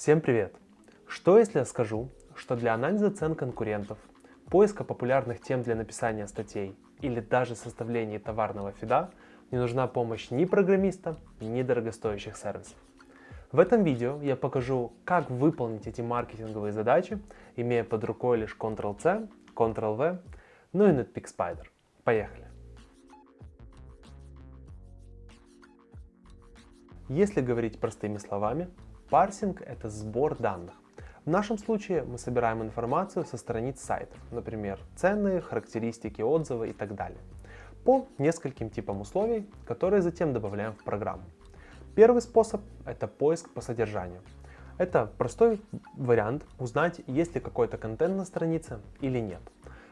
Всем привет! Что если я скажу, что для анализа цен конкурентов, поиска популярных тем для написания статей или даже составления товарного фида не нужна помощь ни программиста, ни дорогостоящих сервисов. В этом видео я покажу, как выполнить эти маркетинговые задачи, имея под рукой лишь Ctrl-C, Ctrl-V, ну и Netpeak Spider. Поехали! Если говорить простыми словами, парсинг – это сбор данных. В нашем случае мы собираем информацию со страниц сайтов, например, цены, характеристики, отзывы и так далее, по нескольким типам условий, которые затем добавляем в программу. Первый способ – это поиск по содержанию. Это простой вариант узнать, есть ли какой-то контент на странице или нет.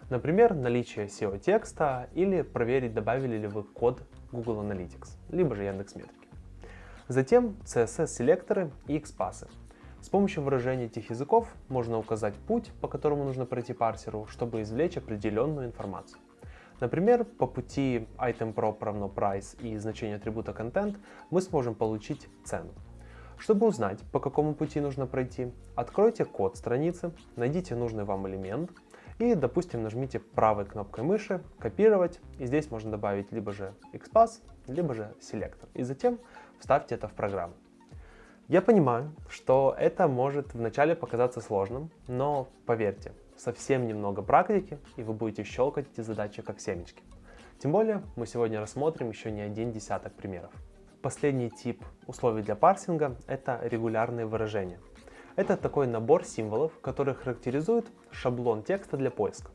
Например, наличие SEO-текста или проверить, добавили ли вы код Google Analytics, либо же Яндекс.Метрики. Затем CSS-селекторы и XPath. С помощью выражения этих языков можно указать путь, по которому нужно пройти парсеру, чтобы извлечь определенную информацию. Например, по пути itemProp равно price и значение атрибута content мы сможем получить цену. Чтобы узнать, по какому пути нужно пройти, откройте код страницы, найдите нужный вам элемент и, допустим, нажмите правой кнопкой мыши «Копировать», и здесь можно добавить либо же XPath, либо же селектор. И затем вставьте это в программу. Я понимаю, что это может вначале показаться сложным, но поверьте, совсем немного практики, и вы будете щелкать эти задачи как семечки. Тем более, мы сегодня рассмотрим еще не один десяток примеров. Последний тип условий для парсинга – это регулярные выражения. Это такой набор символов, который характеризует шаблон текста для поиска.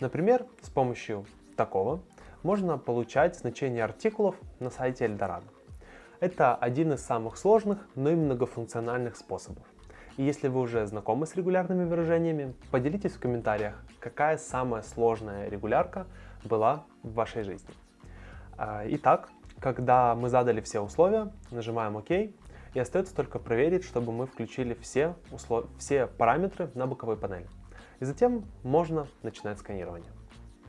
Например, с помощью такого можно получать значение артикулов на сайте Эльдорадо. Это один из самых сложных, но и многофункциональных способов. И если вы уже знакомы с регулярными выражениями, поделитесь в комментариях, какая самая сложная регулярка была в вашей жизни. А, итак, когда мы задали все условия, нажимаем ОК, и остается только проверить, чтобы мы включили все, услов... все параметры на боковой панели. И затем можно начинать сканирование.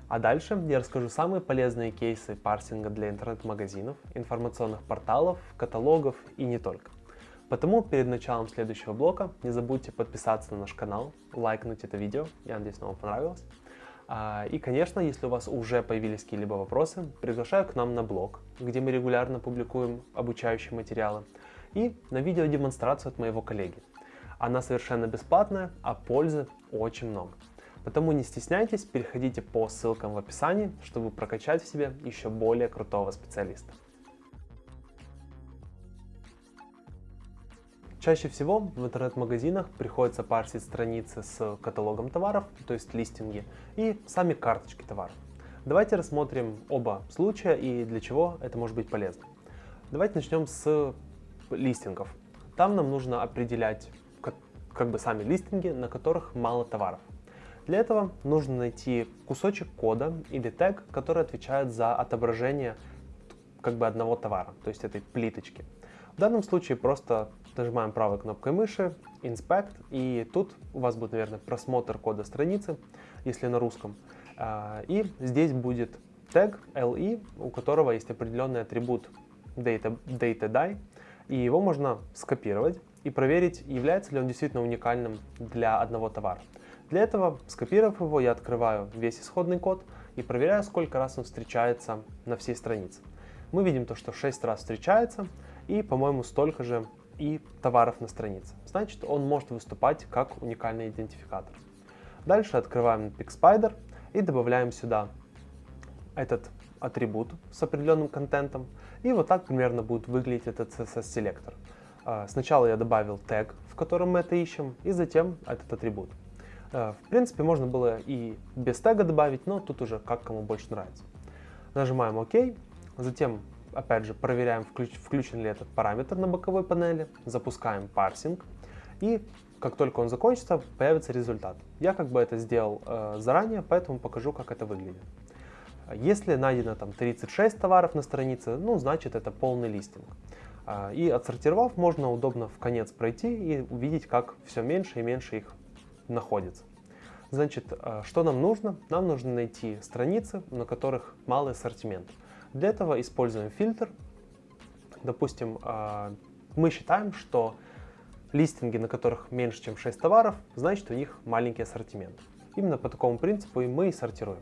А дальше я расскажу самые полезные кейсы парсинга для интернет-магазинов, информационных порталов, каталогов и не только. Потому перед началом следующего блока не забудьте подписаться на наш канал, лайкнуть это видео, я надеюсь, вам понравилось. А, и, конечно, если у вас уже появились какие-либо вопросы, приглашаю к нам на блог, где мы регулярно публикуем обучающие материалы, и на видеодемонстрацию от моего коллеги. Она совершенно бесплатная, а пользы очень много. Потому не стесняйтесь, переходите по ссылкам в описании, чтобы прокачать в себе еще более крутого специалиста. Чаще всего в интернет-магазинах приходится парсить страницы с каталогом товаров, то есть листинги, и сами карточки товаров. Давайте рассмотрим оба случая и для чего это может быть полезно. Давайте начнем с листингов. Там нам нужно определять как, как бы сами листинги, на которых мало товаров. Для этого нужно найти кусочек кода или тег, который отвечает за отображение как бы одного товара, то есть этой плиточки. В данном случае просто нажимаем правой кнопкой мыши, Inspect, и тут у вас будет, наверное, просмотр кода страницы, если на русском. А, и здесь будет тег LE, у которого есть определенный атрибут data, data и его можно скопировать и проверить, является ли он действительно уникальным для одного товара. Для этого, скопировав его, я открываю весь исходный код и проверяю, сколько раз он встречается на всей странице. Мы видим то, что 6 раз встречается и, по-моему, столько же и товаров на странице. Значит, он может выступать как уникальный идентификатор. Дальше открываем PixSpider и добавляем сюда этот атрибут с определенным контентом. И вот так примерно будет выглядеть этот CSS-селектор. А, сначала я добавил тег, в котором мы это ищем, и затем этот атрибут. Э, в принципе, можно было и без тега добавить, но тут уже как кому больше нравится. Нажимаем ОК, затем, опять же, проверяем, включ, включен ли этот параметр на боковой панели, запускаем парсинг, и как только он закончится, появится результат. Я как бы это сделал э, заранее, поэтому покажу, как это выглядит. Если найдено там 36 товаров на странице, ну, значит это полный листинг. Э, и отсортировав, можно удобно в конец пройти и увидеть, как все меньше и меньше их находится. Значит, э, что нам нужно? Нам нужно найти страницы, на которых малый ассортимент. Для этого используем фильтр. Допустим, э, мы считаем, что листинги, на которых меньше, чем 6 товаров, значит у них маленький ассортимент. Именно по такому принципу и мы и сортируем.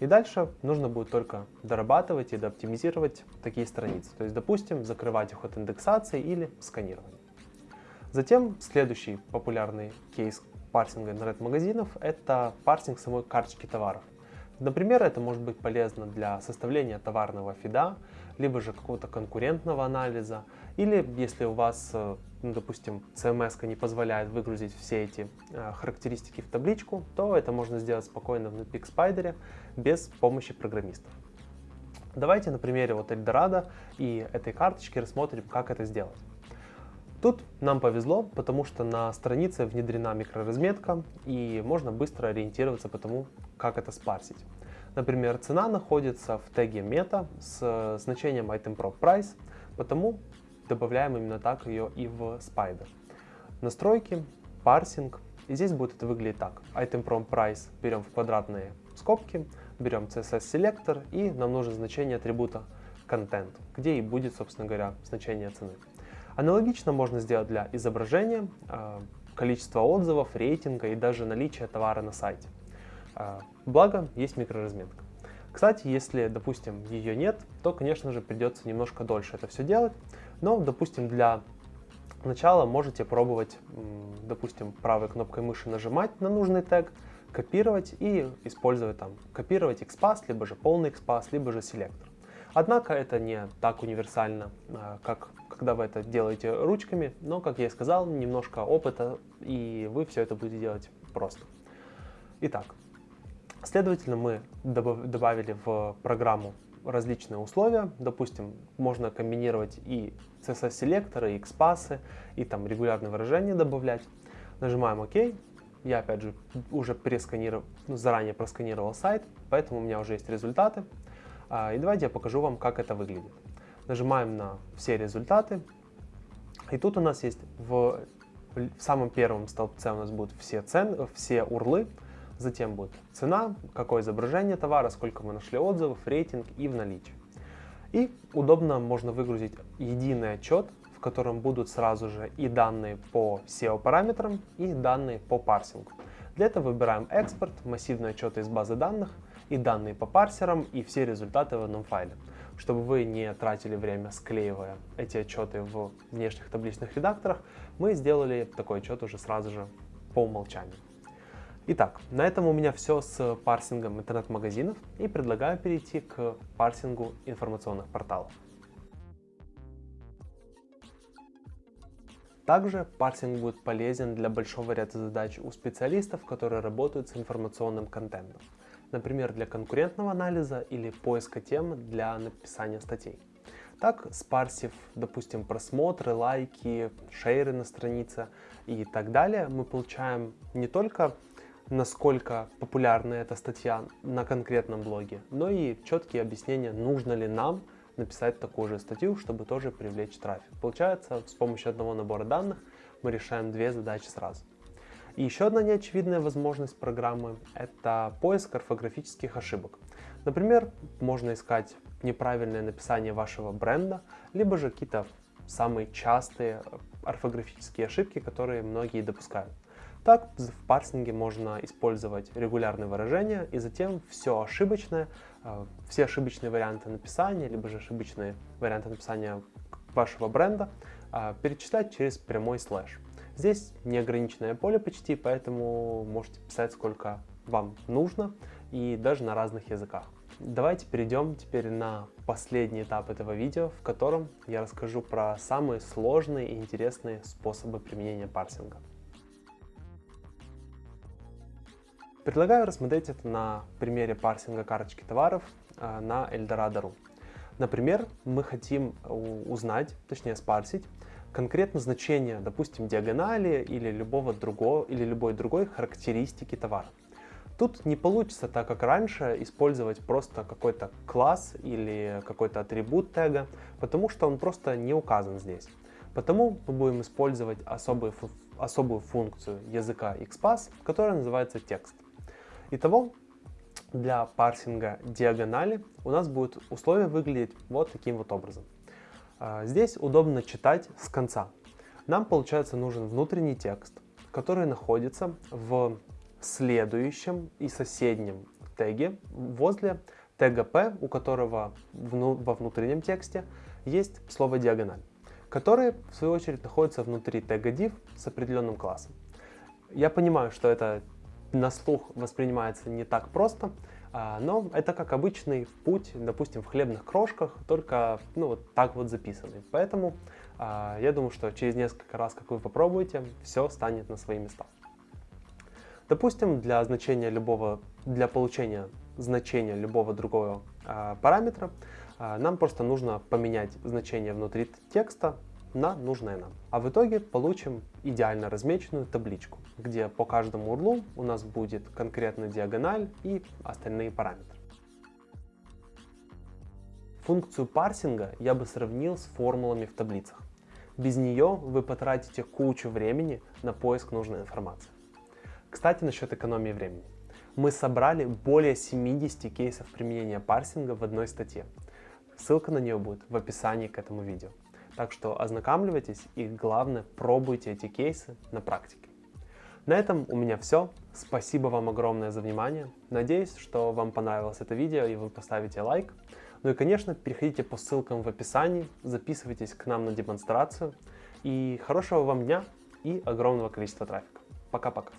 И дальше нужно будет только дорабатывать и дооптимизировать такие страницы. То есть, допустим, закрывать их от индексации или сканирования. Затем следующий популярный кейс парсинга интернет-магазинов – это парсинг самой карточки товаров. Например, это может быть полезно для составления товарного фида, либо же какого-то конкурентного анализа, или если у вас, э, ну, допустим, CMS не позволяет выгрузить все эти э, характеристики в табличку, то это можно сделать спокойно в PixSpider без помощи программистов. Давайте на примере вот Эльдорадо и этой карточки рассмотрим, как это сделать. Тут нам повезло, потому что на странице внедрена микроразметка и можно быстро ориентироваться по тому, как это спарсить. Например, цена находится в теге мета с значением itemProp price, потому добавляем именно так ее и в Spider. Настройки, парсинг, и здесь будет это выглядеть так. itemProp price берем в квадратные скобки, берем CSS селектор и нам нужно значение атрибута content, где и будет, собственно говоря, значение цены. Аналогично можно сделать для изображения, а, количества отзывов, рейтинга и даже наличия товара на сайте. А, благо, есть микроразметка. Кстати, если, допустим, ее нет, то, конечно же, придется немножко дольше это все делать. Но, допустим, для начала можете пробовать, допустим, правой кнопкой мыши нажимать на нужный тег, копировать и использовать там, копировать XPath, либо же полный XPath, либо же селектор. Однако это не так универсально, а, как когда вы это делаете ручками, но, как я и сказал, немножко опыта, и вы все это будете делать просто. Итак, следовательно, мы добавили в программу различные условия. Допустим, можно комбинировать и CSS-селекторы, и XPath, и там регулярные выражения добавлять. Нажимаем ОК. Я, опять же, уже пересканировал, ну, заранее просканировал сайт, поэтому у меня уже есть результаты. А, и давайте я покажу вам, как это выглядит. Нажимаем на все результаты. И тут у нас есть в, в самом первом столбце у нас будут все, цены, все урлы, затем будет цена, какое изображение товара, сколько мы нашли отзывов, рейтинг и в наличии. И удобно можно выгрузить единый отчет, в котором будут сразу же и данные по SEO параметрам, и данные по парсингу. Для этого выбираем экспорт, массивный отчет из базы данных, и данные по парсерам, и все результаты в одном файле. Чтобы вы не тратили время склеивая эти отчеты в внешних табличных редакторах, мы сделали такой отчет уже сразу же по умолчанию. Итак, на этом у меня все с парсингом интернет-магазинов и предлагаю перейти к парсингу информационных порталов. Также парсинг будет полезен для большого ряда задач у специалистов, которые работают с информационным контентом например, для конкурентного анализа или поиска тем для написания статей. Так, спарсив, допустим, просмотры, лайки, шейры на странице и так далее, мы получаем не только насколько популярна эта статья на конкретном блоге, но и четкие объяснения, нужно ли нам написать такую же статью, чтобы тоже привлечь трафик. Получается, с помощью одного набора данных мы решаем две задачи сразу. И еще одна неочевидная возможность программы – это поиск орфографических ошибок. Например, можно искать неправильное написание вашего бренда, либо же какие-то самые частые орфографические ошибки, которые многие допускают. Так, в парсинге можно использовать регулярные выражения и затем все ошибочное, э, все ошибочные варианты написания, либо же ошибочные варианты написания вашего бренда э, перечислять через прямой слэш. Здесь неограниченное поле почти, поэтому можете писать сколько вам нужно и даже на разных языках. Давайте перейдем теперь на последний этап этого видео, в котором я расскажу про самые сложные и интересные способы применения парсинга. Предлагаю рассмотреть это на примере парсинга карточки товаров э, на Eldorado.ru. Например, мы хотим узнать, точнее спарсить, конкретно значение, допустим, диагонали или любого другого или любой другой характеристики товара. Тут не получится так, как раньше, использовать просто какой-то класс или какой-то атрибут тега, потому что он просто не указан здесь. Потому мы будем использовать особую, особую функцию языка XPath, которая называется текст. Итого, для парсинга диагонали у нас будет условие выглядеть вот таким вот образом. А, здесь удобно читать с конца. Нам, получается, нужен внутренний текст, который находится в следующем и соседнем теге возле тега P, у которого во внутреннем тексте есть слово диагональ, который, в свою очередь, находится внутри тега div с определенным классом. Я понимаю, что это на слух воспринимается не так просто, а, но это как обычный путь, допустим, в хлебных крошках, только ну, вот так вот записанный. Поэтому а, я думаю, что через несколько раз, как вы попробуете, все станет на свои места. Допустим, для значения любого, для получения значения любого другого э, параметра нам просто нужно поменять значение внутри текста на нужное нам. А в итоге получим идеально размеченную табличку, где по каждому урлу у нас будет конкретно диагональ и остальные параметры. Функцию парсинга я бы сравнил с формулами в таблицах. Без нее вы потратите кучу времени на поиск нужной информации. Кстати, насчет экономии времени. Мы собрали более 70 кейсов применения парсинга в одной статье. Ссылка на нее будет в описании к этому видео. Так что ознакомливайтесь и главное пробуйте эти кейсы на практике. На этом у меня все. Спасибо вам огромное за внимание. Надеюсь, что вам понравилось это видео и вы поставите лайк. Ну и, конечно, переходите по ссылкам в описании, записывайтесь к нам на демонстрацию. И хорошего вам дня и огромного количества трафика. Пока-пока.